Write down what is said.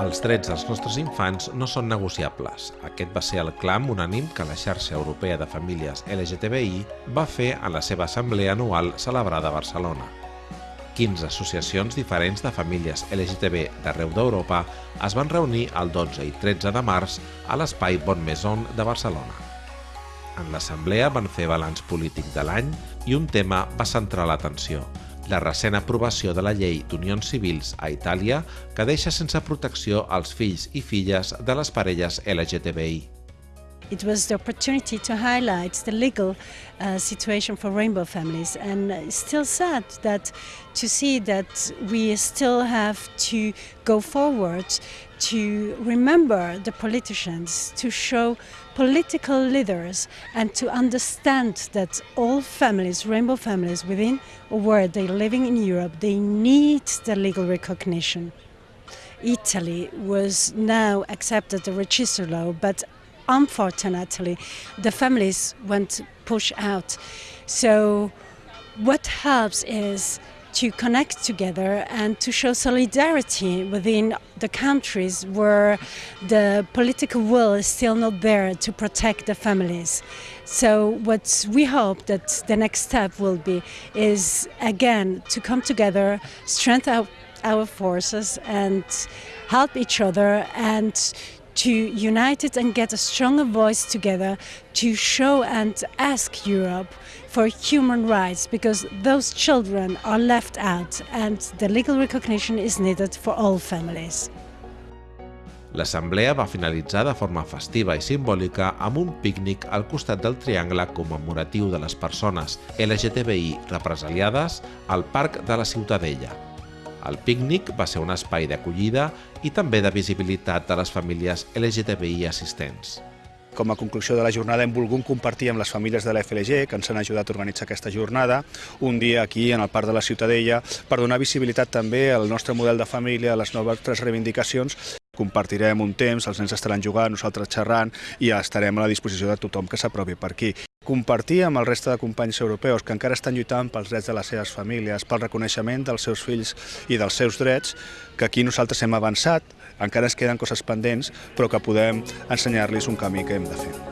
Els drets dels nostres infants no són negociables. Aquest va ser el clam unànim que la xarxa europea de famílies LGTBI va fer en la seva assemblea anual celebrada a Barcelona. 15 associacions diferents de famílies LGTB d'arreu d'Europa es van reunir el 12 i 13 de març a l'espai Bon Maison de Barcelona. En l'assemblea van fer balanç polític de l'any i un tema va centrar l'atenció, la recent aprovació de la llei d'unions civils a Itàlia que deixa sense protecció els fills i filles de les parelles LGTBI. It was the opportunity to highlight the legal uh, situation for rainbow families and it's still sad that to see that we still have to go forward to remember the politicians, to show political leaders and to understand that all families, rainbow families within or where they're living in Europe, they need the legal recognition. Italy was now accepted the register law, but unfortunately the families went pushed out. So what helps is to connect together and to show solidarity within the countries where the political will is still not there to protect the families. So what we hope that the next step will be is again to come together, strengthen our, our forces and help each other and to unite it and get a stronger voice together to show and ask Europe for human rights because those children are left out and the legal recognition is needed for all families. L'assemblea va finalitzar de forma festiva i simbòlica amb un pícnic al costat del triangle commemoratiu de les persones LGTBI represaliades al Parc de la Ciutadella. El pícnic va ser un espai d'acollida i també de visibilitat de les famílies LGTBI assistents. Com a conclusió de la jornada hem volgut compartir amb les famílies de la FLG que ens han ajudat a organitzar aquesta jornada un dia aquí en el Parc de la Ciutadella per donar visibilitat també al nostre model de família, a les noves reivindicacions. Compartirem un temps, els nens estaran jugant, nosaltres xerrant i estarem a la disposició de tothom que s'apropi per aquí. Compartir amb el reste de companys europeus que encara estan lluitant pels drets de les seves famílies, pel reconeixement dels seus fills i dels seus drets, que aquí nosaltres hem avançat, encara es queden coses pendents, però que podem ensenyar-los un camí que hem de fer.